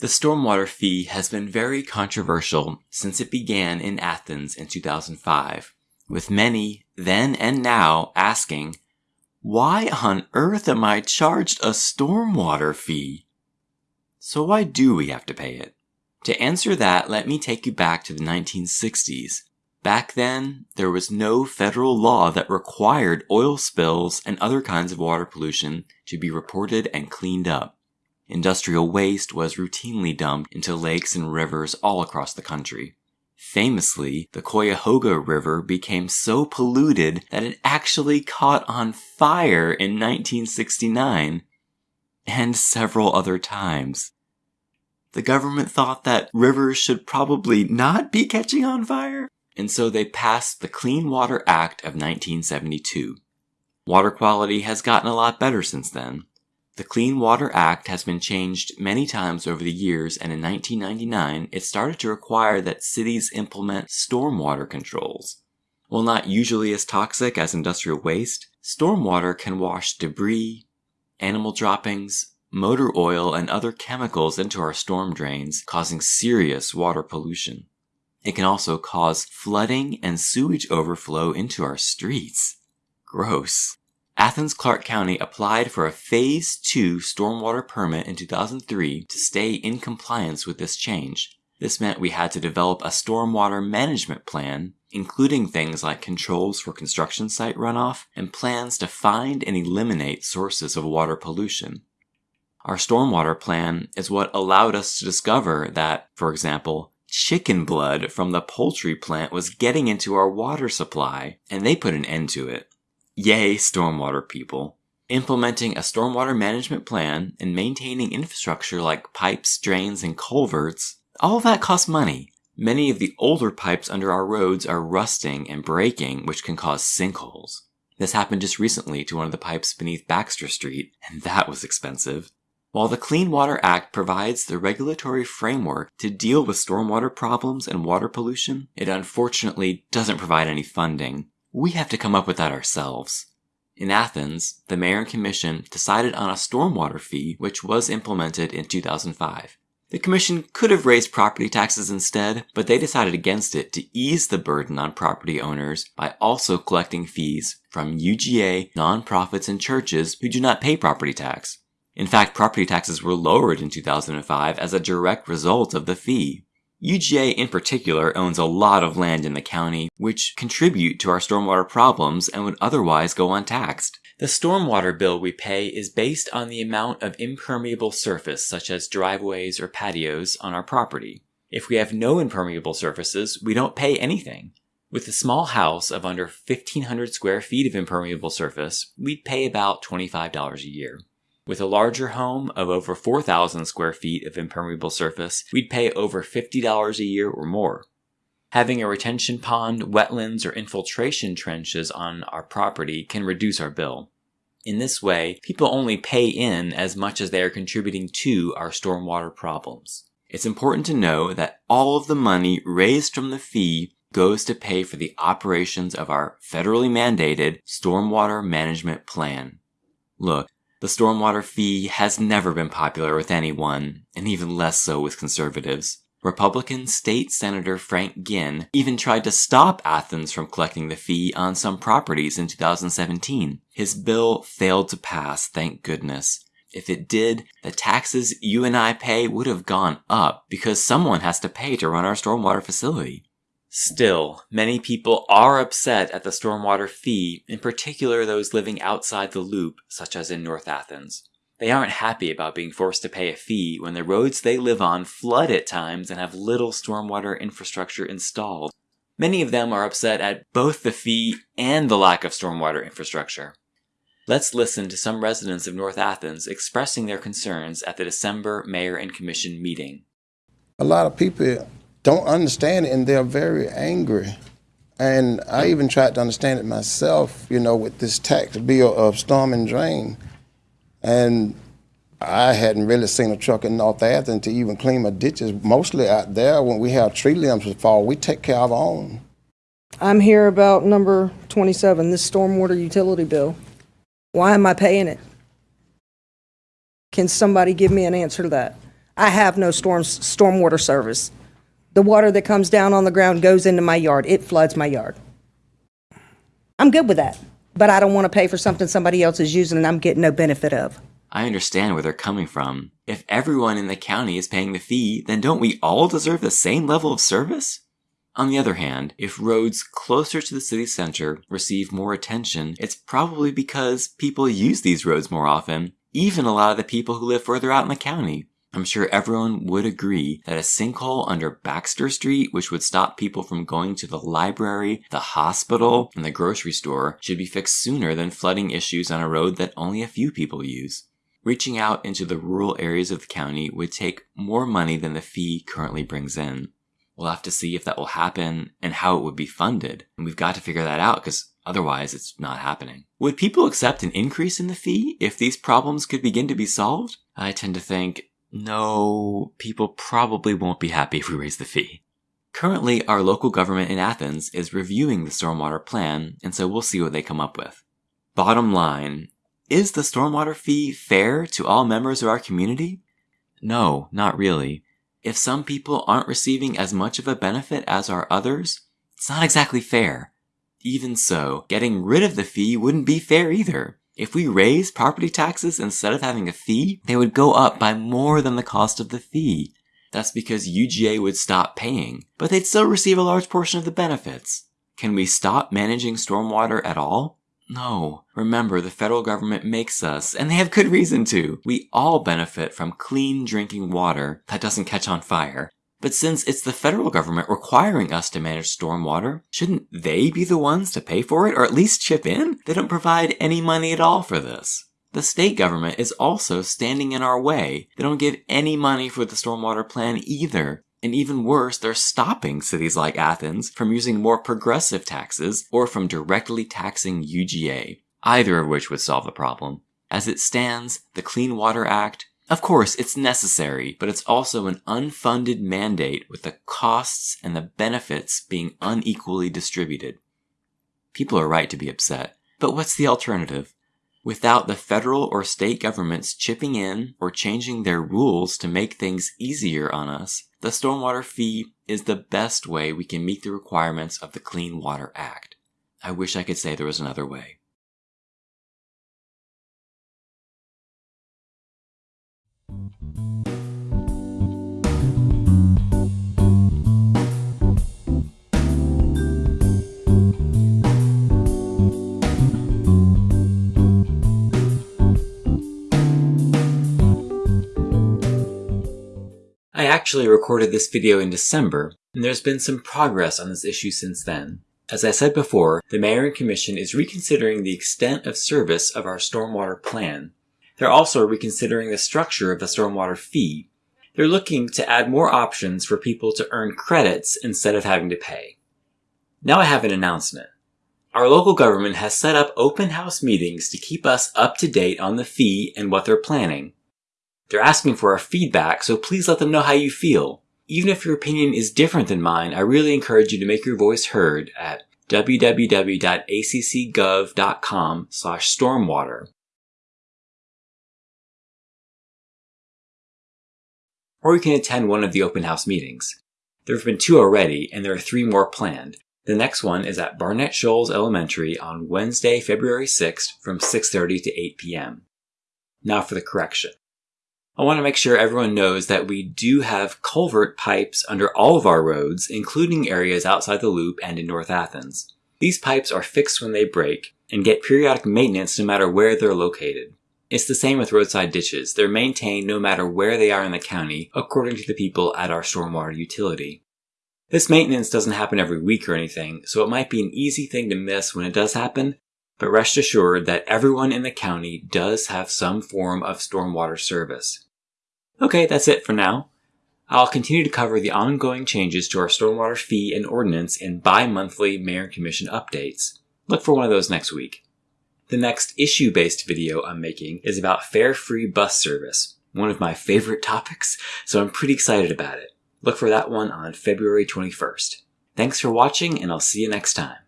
The stormwater fee has been very controversial since it began in Athens in 2005, with many, then and now, asking, why on earth am I charged a stormwater fee? So why do we have to pay it? To answer that, let me take you back to the 1960s. Back then, there was no federal law that required oil spills and other kinds of water pollution to be reported and cleaned up. Industrial waste was routinely dumped into lakes and rivers all across the country. Famously, the Cuyahoga River became so polluted that it actually caught on fire in 1969 and several other times. The government thought that rivers should probably not be catching on fire, and so they passed the Clean Water Act of 1972. Water quality has gotten a lot better since then. The Clean Water Act has been changed many times over the years, and in 1999 it started to require that cities implement stormwater controls. While not usually as toxic as industrial waste, stormwater can wash debris, animal droppings, motor oil, and other chemicals into our storm drains, causing serious water pollution. It can also cause flooding and sewage overflow into our streets. Gross. Athens Clarke County applied for a Phase 2 stormwater permit in 2003 to stay in compliance with this change. This meant we had to develop a stormwater management plan, including things like controls for construction site runoff and plans to find and eliminate sources of water pollution. Our stormwater plan is what allowed us to discover that, for example, chicken blood from the poultry plant was getting into our water supply, and they put an end to it. Yay, stormwater people. Implementing a stormwater management plan and maintaining infrastructure like pipes, drains, and culverts, all of that costs money. Many of the older pipes under our roads are rusting and breaking, which can cause sinkholes. This happened just recently to one of the pipes beneath Baxter Street, and that was expensive. While the Clean Water Act provides the regulatory framework to deal with stormwater problems and water pollution, it unfortunately doesn't provide any funding. We have to come up with that ourselves. In Athens, the mayor and commission decided on a stormwater fee which was implemented in 2005. The commission could have raised property taxes instead, but they decided against it to ease the burden on property owners by also collecting fees from UGA, nonprofits, and churches who do not pay property tax. In fact, property taxes were lowered in 2005 as a direct result of the fee. UGA in particular owns a lot of land in the county, which contribute to our stormwater problems and would otherwise go untaxed. The stormwater bill we pay is based on the amount of impermeable surface, such as driveways or patios, on our property. If we have no impermeable surfaces, we don't pay anything. With a small house of under 1500 square feet of impermeable surface, we'd pay about $25 a year. With a larger home of over 4,000 square feet of impermeable surface, we'd pay over $50 a year or more. Having a retention pond, wetlands, or infiltration trenches on our property can reduce our bill. In this way, people only pay in as much as they are contributing to our stormwater problems. It's important to know that all of the money raised from the fee goes to pay for the operations of our federally mandated stormwater management plan. Look, the stormwater fee has never been popular with anyone, and even less so with conservatives. Republican State Senator Frank Ginn even tried to stop Athens from collecting the fee on some properties in 2017. His bill failed to pass, thank goodness. If it did, the taxes you and I pay would have gone up because someone has to pay to run our stormwater facility. Still, many people are upset at the stormwater fee, in particular those living outside the loop, such as in North Athens. They aren't happy about being forced to pay a fee when the roads they live on flood at times and have little stormwater infrastructure installed. Many of them are upset at both the fee and the lack of stormwater infrastructure. Let's listen to some residents of North Athens expressing their concerns at the December Mayor and Commission meeting. A lot of people don't understand it and they're very angry. And I even tried to understand it myself, you know, with this tax bill of storm and drain. And I hadn't really seen a truck in North Athens to even clean my ditches. Mostly out there, when we have tree limbs fall, we take care of our own. I'm here about number 27, this stormwater utility bill. Why am I paying it? Can somebody give me an answer to that? I have no storm, stormwater service. The water that comes down on the ground goes into my yard. It floods my yard. I'm good with that, but I don't want to pay for something somebody else is using and I'm getting no benefit of. I understand where they're coming from. If everyone in the county is paying the fee, then don't we all deserve the same level of service? On the other hand, if roads closer to the city center receive more attention, it's probably because people use these roads more often, even a lot of the people who live further out in the county. I'm sure everyone would agree that a sinkhole under Baxter Street, which would stop people from going to the library, the hospital, and the grocery store, should be fixed sooner than flooding issues on a road that only a few people use. Reaching out into the rural areas of the county would take more money than the fee currently brings in. We'll have to see if that will happen and how it would be funded. And we've got to figure that out because otherwise it's not happening. Would people accept an increase in the fee if these problems could begin to be solved? I tend to think no, people probably won't be happy if we raise the fee. Currently, our local government in Athens is reviewing the stormwater plan, and so we'll see what they come up with. Bottom line, is the stormwater fee fair to all members of our community? No, not really. If some people aren't receiving as much of a benefit as are others, it's not exactly fair. Even so, getting rid of the fee wouldn't be fair either. If we raise property taxes instead of having a fee, they would go up by more than the cost of the fee. That's because UGA would stop paying, but they'd still receive a large portion of the benefits. Can we stop managing stormwater at all? No. Remember, the federal government makes us, and they have good reason to. We all benefit from clean drinking water that doesn't catch on fire. But since it's the federal government requiring us to manage stormwater, shouldn't they be the ones to pay for it, or at least chip in? They don't provide any money at all for this. The state government is also standing in our way. They don't give any money for the stormwater plan either. And even worse, they're stopping cities like Athens from using more progressive taxes or from directly taxing UGA, either of which would solve the problem. As it stands, the Clean Water Act, of course, it's necessary, but it's also an unfunded mandate with the costs and the benefits being unequally distributed. People are right to be upset, but what's the alternative? Without the federal or state governments chipping in or changing their rules to make things easier on us, the stormwater fee is the best way we can meet the requirements of the Clean Water Act. I wish I could say there was another way. Actually recorded this video in December, and there's been some progress on this issue since then. As I said before, the Mayor and Commission is reconsidering the extent of service of our stormwater plan. They're also reconsidering the structure of the stormwater fee. They're looking to add more options for people to earn credits instead of having to pay. Now I have an announcement. Our local government has set up open house meetings to keep us up to date on the fee and what they're planning. They're asking for our feedback, so please let them know how you feel. Even if your opinion is different than mine, I really encourage you to make your voice heard at www.accgov.com slash stormwater. Or you can attend one of the open house meetings. There have been two already, and there are three more planned. The next one is at Barnett Shoals Elementary on Wednesday, February 6th from 6.30 to 8 p.m. Now for the correction. I want to make sure everyone knows that we do have culvert pipes under all of our roads, including areas outside the loop and in North Athens. These pipes are fixed when they break and get periodic maintenance no matter where they're located. It's the same with roadside ditches. They're maintained no matter where they are in the county, according to the people at our stormwater utility. This maintenance doesn't happen every week or anything, so it might be an easy thing to miss when it does happen, but rest assured that everyone in the county does have some form of stormwater service. Okay, that's it for now. I'll continue to cover the ongoing changes to our stormwater fee and ordinance in bi-monthly Mayor and Commission updates. Look for one of those next week. The next issue-based video I'm making is about fare-free bus service, one of my favorite topics, so I'm pretty excited about it. Look for that one on February 21st. Thanks for watching, and I'll see you next time.